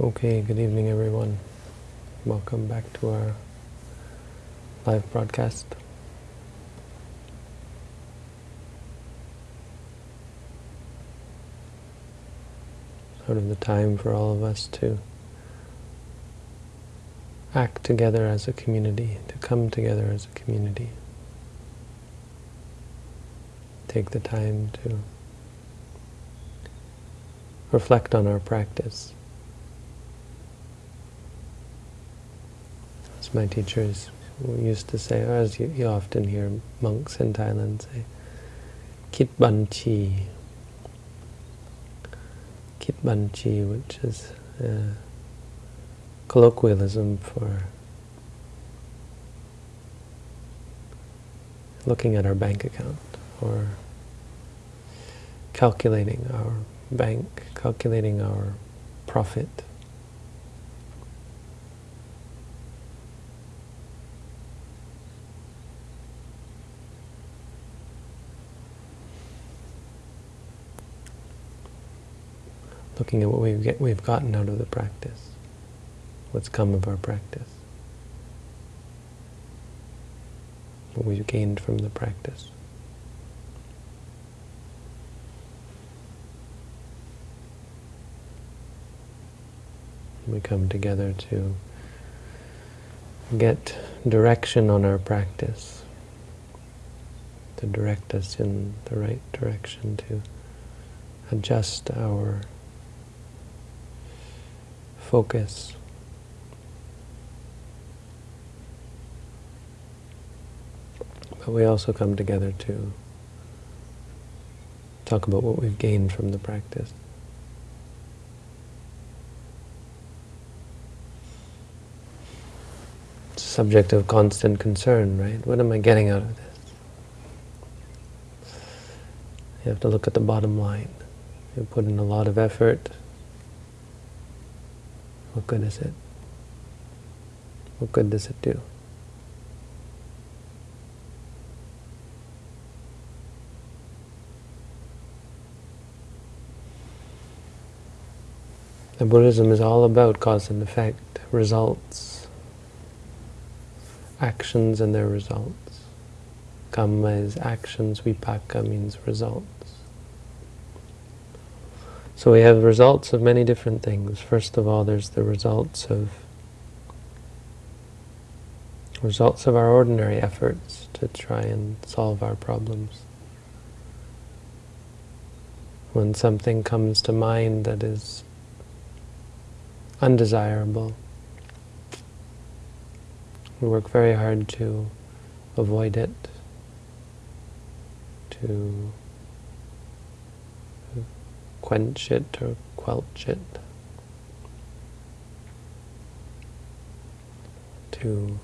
Okay, good evening everyone. Welcome back to our live broadcast. Sort of the time for all of us to act together as a community, to come together as a community. Take the time to reflect on our practice. As my teachers used to say, or as you, you often hear monks in Thailand say, Kit Ban Chi. Kit Ban Chi, which is uh, colloquialism for looking at our bank account or calculating our bank, calculating our profit. Looking at what we've, get, we've gotten out of the practice, what's come of our practice, what we've gained from the practice. we come together to get direction on our practice, to direct us in the right direction, to adjust our focus. But we also come together to talk about what we've gained from the practice. subject of constant concern, right? What am I getting out of this? You have to look at the bottom line. You put in a lot of effort. What good is it? What good does it do? The Buddhism is all about cause and effect, results, actions and their results. Kamma is actions, vipaka means results. So we have results of many different things. First of all, there's the results of results of our ordinary efforts to try and solve our problems. When something comes to mind that is undesirable, we work very hard to avoid it, to quench it or quelch it, to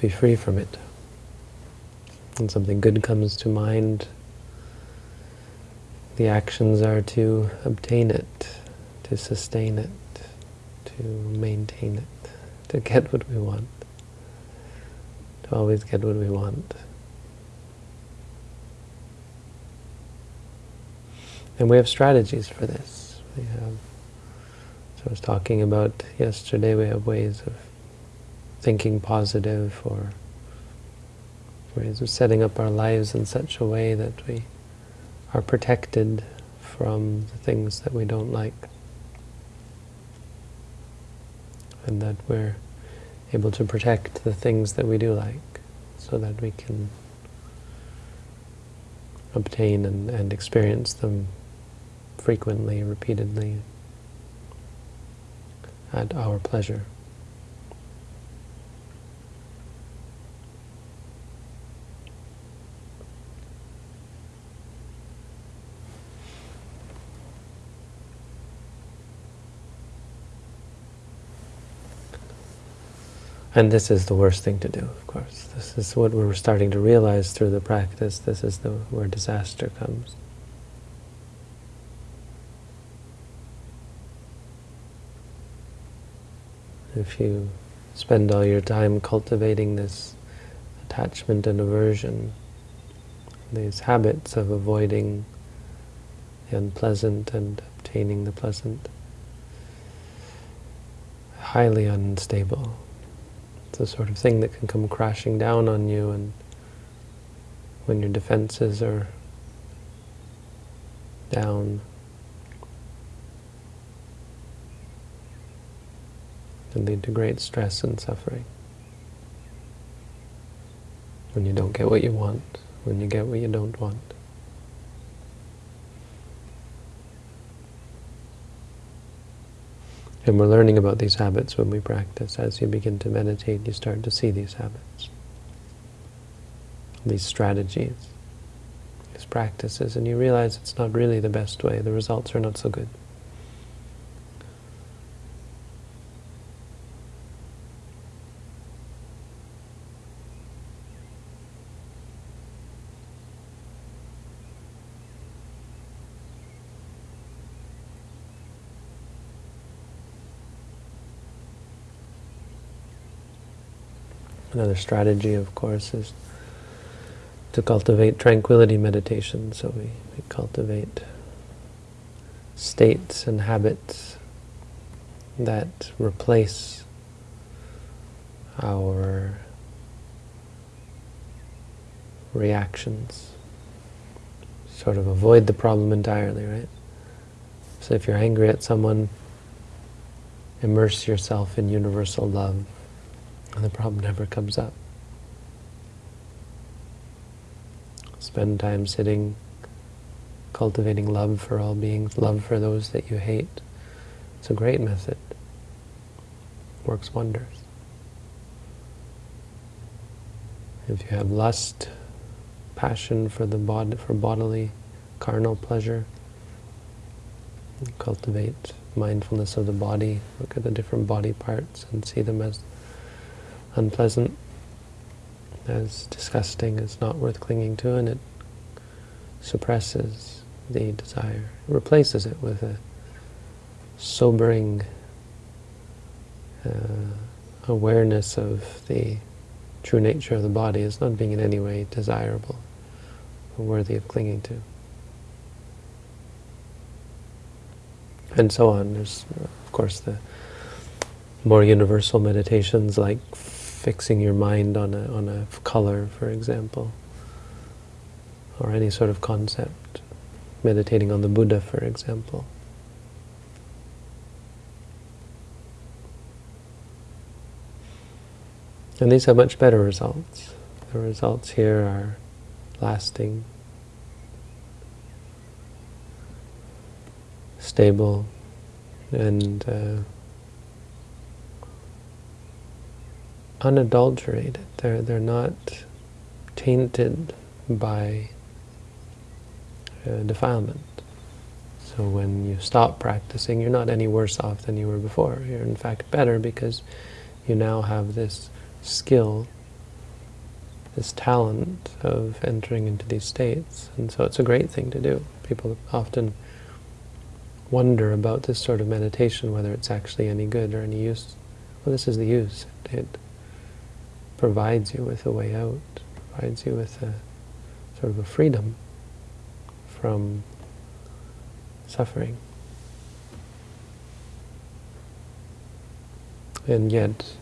be free from it. When something good comes to mind, the actions are to obtain it, to sustain it, to maintain it to get what we want, to always get what we want. And we have strategies for this. We have, so I was talking about yesterday, we have ways of thinking positive or ways of setting up our lives in such a way that we are protected from the things that we don't like. And that we're able to protect the things that we do like so that we can obtain and, and experience them frequently, repeatedly, at our pleasure. And this is the worst thing to do, of course. This is what we're starting to realize through the practice. This is the where disaster comes. If you spend all your time cultivating this attachment and aversion, these habits of avoiding the unpleasant and obtaining the pleasant, highly unstable. It's the sort of thing that can come crashing down on you and when your defenses are down. Can lead to great stress and suffering. When you don't get what you want, when you get what you don't want. And we're learning about these habits when we practice. As you begin to meditate, you start to see these habits, these strategies, these practices, and you realize it's not really the best way. The results are not so good. Another strategy, of course, is to cultivate tranquility meditation. So we, we cultivate states and habits that replace our reactions. Sort of avoid the problem entirely, right? So if you're angry at someone, immerse yourself in universal love and the problem never comes up. Spend time sitting, cultivating love for all beings, love for those that you hate. It's a great method. Works wonders. If you have lust, passion for the bod for bodily, carnal pleasure, cultivate mindfulness of the body, look at the different body parts and see them as unpleasant, as disgusting, as not worth clinging to, and it suppresses the desire, replaces it with a sobering uh, awareness of the true nature of the body as not being in any way desirable or worthy of clinging to. And so on. There's, of course, the more universal meditations like fixing your mind on a, on a color, for example, or any sort of concept, meditating on the Buddha, for example. And these have much better results. The results here are lasting, stable, and uh, unadulterated. They're, they're not tainted by uh, defilement. So when you stop practicing, you're not any worse off than you were before. You're in fact better because you now have this skill, this talent of entering into these states. And so it's a great thing to do. People often wonder about this sort of meditation, whether it's actually any good or any use. Well, this is the use. It, provides you with a way out, provides you with a sort of a freedom from suffering. And yet,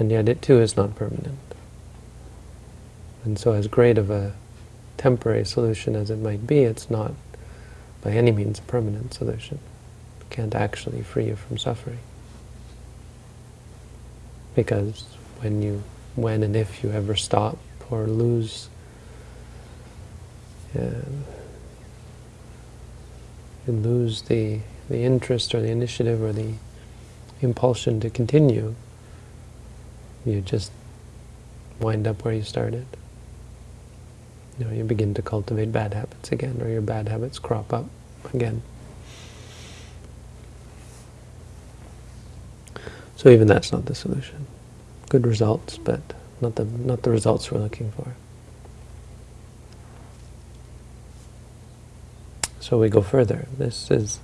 and yet it too is not permanent. And so as great of a temporary solution as it might be, it's not by any means a permanent solution. It can't actually free you from suffering. Because when you, when and if you ever stop or lose uh, you lose the, the interest or the initiative or the impulsion to continue, you just wind up where you started. You know, you begin to cultivate bad habits again, or your bad habits crop up again. So even that's not the solution. Good results, but not the, not the results we're looking for. So we go further. This is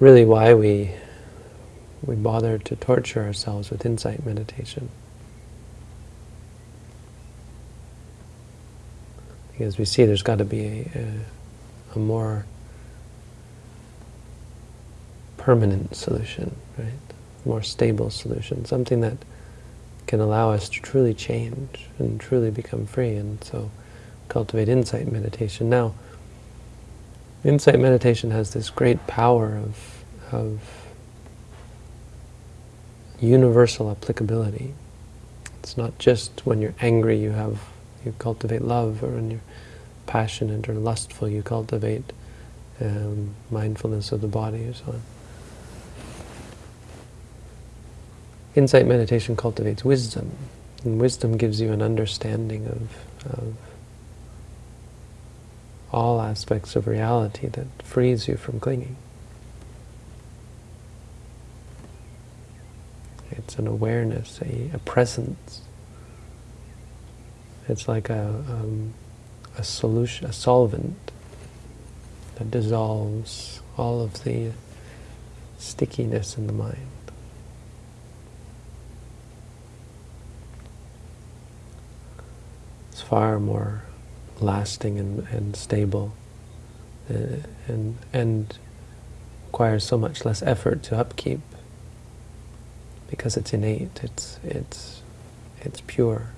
really why we, we bother to torture ourselves with insight meditation. Because we see there's got to be a, a, a more permanent solution, right? More stable solution, something that can allow us to truly change and truly become free. And so cultivate insight meditation. Now, insight meditation has this great power of, of universal applicability. It's not just when you're angry you have you cultivate love, or when you're passionate or lustful you cultivate um, mindfulness of the body or so on. Insight meditation cultivates wisdom, and wisdom gives you an understanding of, of all aspects of reality that frees you from clinging. It's an awareness, a, a presence. It's like a, um, a solution, a solvent that dissolves all of the stickiness in the mind. It's far more lasting and, and stable uh, and, and requires so much less effort to upkeep because it's innate, it's, it's, it's pure.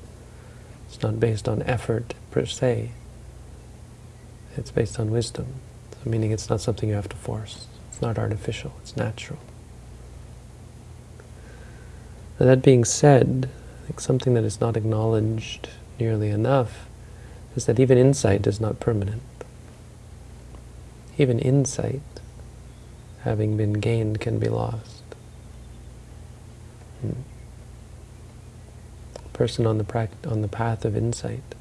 It's not based on effort per se. It's based on wisdom, so meaning it's not something you have to force. It's not artificial, it's natural. Now that being said, something that is not acknowledged nearly enough is that even insight is not permanent. Even insight, having been gained, can be lost. Hmm. A person on the, on the path of insight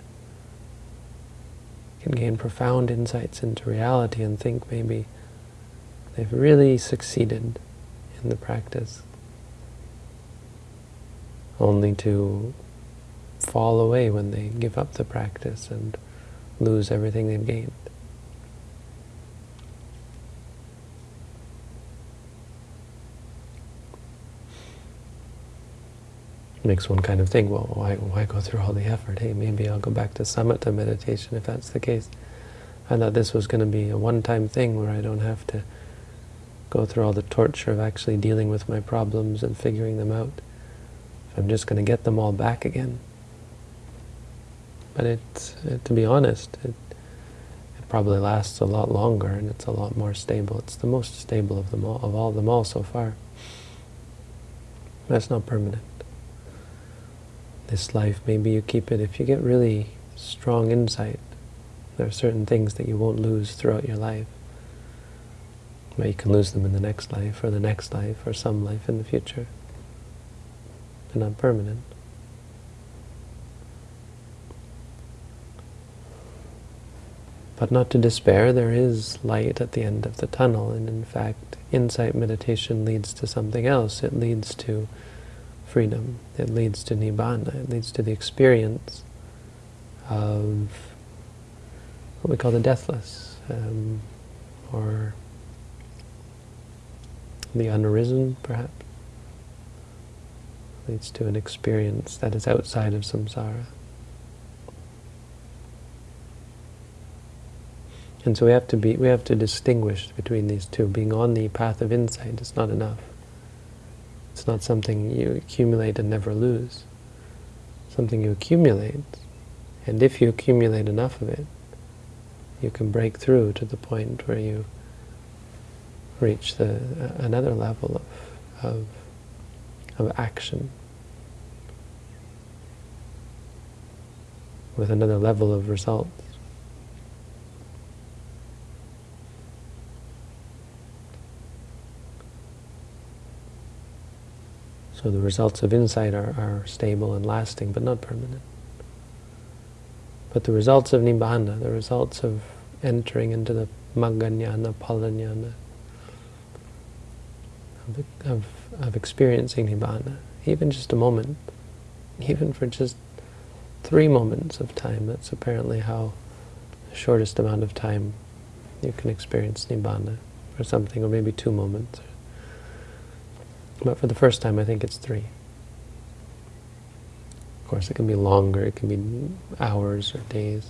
can gain profound insights into reality and think maybe they've really succeeded in the practice, only to fall away when they give up the practice and lose everything they've gained. makes one kind of think, well, why, why go through all the effort? Hey, maybe I'll go back to samatha meditation if that's the case. I thought this was going to be a one-time thing where I don't have to go through all the torture of actually dealing with my problems and figuring them out. I'm just going to get them all back again. But it, it uh, to be honest, it, it probably lasts a lot longer and it's a lot more stable. It's the most stable of them all, of all them all so far. That's not permanent this life, maybe you keep it, if you get really strong insight, there are certain things that you won't lose throughout your life. But you can lose them in the next life, or the next life, or some life in the future. They're not permanent. But not to despair, there is light at the end of the tunnel, and in fact, insight meditation leads to something else. It leads to freedom. It leads to nibbana. It leads to the experience of what we call the deathless, um, or the unarisen, perhaps. It Leads to an experience that is outside of samsara. And so we have to be, we have to distinguish between these two. Being on the path of insight is not enough. It's not something you accumulate and never lose. Something you accumulate, and if you accumulate enough of it, you can break through to the point where you reach the uh, another level of, of, of action, with another level of results. So the results of insight are, are stable and lasting, but not permanent. But the results of Nibbana, the results of entering into the Magganyana, Phalanyana, of, of, of experiencing Nibbana, even just a moment, even for just three moments of time, that's apparently how the shortest amount of time you can experience Nibbana, or something, or maybe two moments, but for the first time, I think it's three. Of course, it can be longer, it can be hours or days.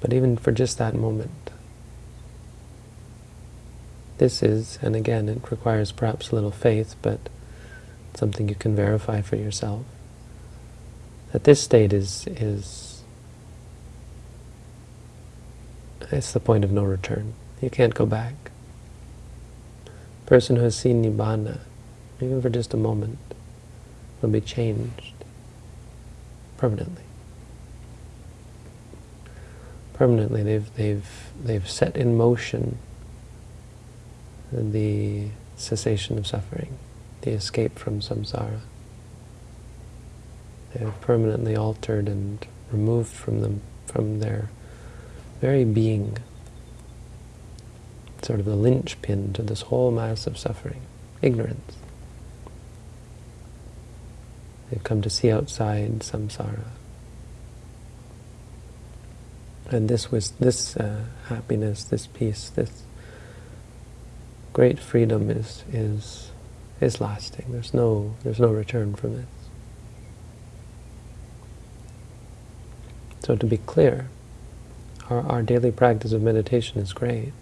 But even for just that moment, this is, and again, it requires perhaps a little faith, but something you can verify for yourself, that this state is, is it's the point of no return. You can't go back. Person who has seen Nibbana, even for just a moment, will be changed permanently. Permanently, they've they've they've set in motion the cessation of suffering, the escape from samsara. They have permanently altered and removed from them, from their very being, sort of the linchpin to this whole mass of suffering, ignorance. They've come to see outside samsara. And this was this uh, happiness, this peace, this great freedom is is is lasting. There's no there's no return from it. So to be clear, our, our daily practice of meditation is great.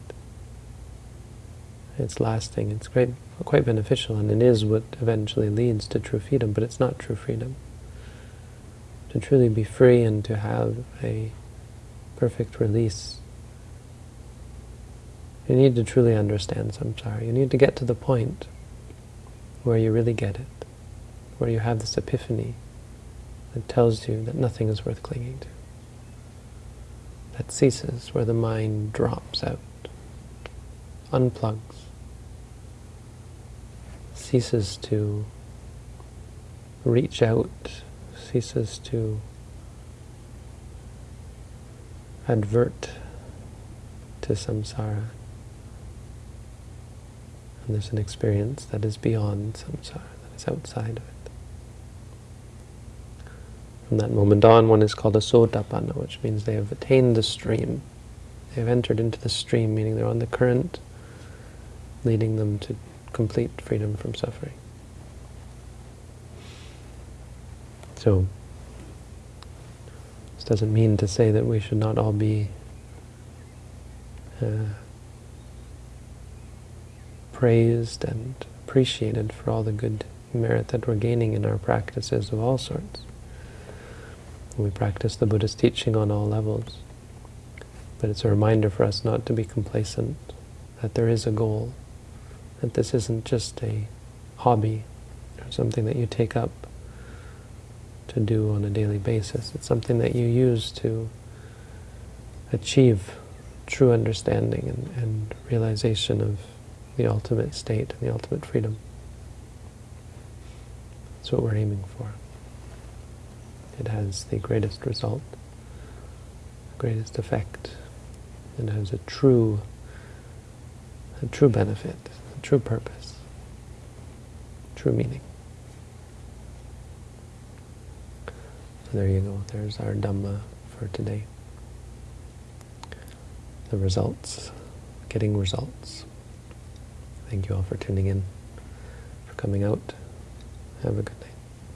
It's lasting, it's great, quite beneficial, and it is what eventually leads to true freedom, but it's not true freedom. To truly be free and to have a perfect release you need to truly understand samsara. You need to get to the point where you really get it, where you have this epiphany that tells you that nothing is worth clinging to. That ceases, where the mind drops out, unplugs, ceases to reach out, ceases to advert to samsara, and there's an experience that is beyond samsara, that is outside of it. From that moment on, one is called a sotapanna, which means they have attained the stream. They have entered into the stream, meaning they're on the current, leading them to complete freedom from suffering. So, this doesn't mean to say that we should not all be uh, praised and appreciated for all the good merit that we're gaining in our practices of all sorts. We practice the Buddha's teaching on all levels. But it's a reminder for us not to be complacent, that there is a goal, that this isn't just a hobby or something that you take up to do on a daily basis. It's something that you use to achieve true understanding and, and realization of the ultimate state and the ultimate freedom. That's what we're aiming for. It has the greatest result, the greatest effect, and has a true, a true benefit, true purpose, true meaning. So there you go. There's our Dhamma for today. The results, getting results. Thank you all for tuning in, for coming out. Have a good night.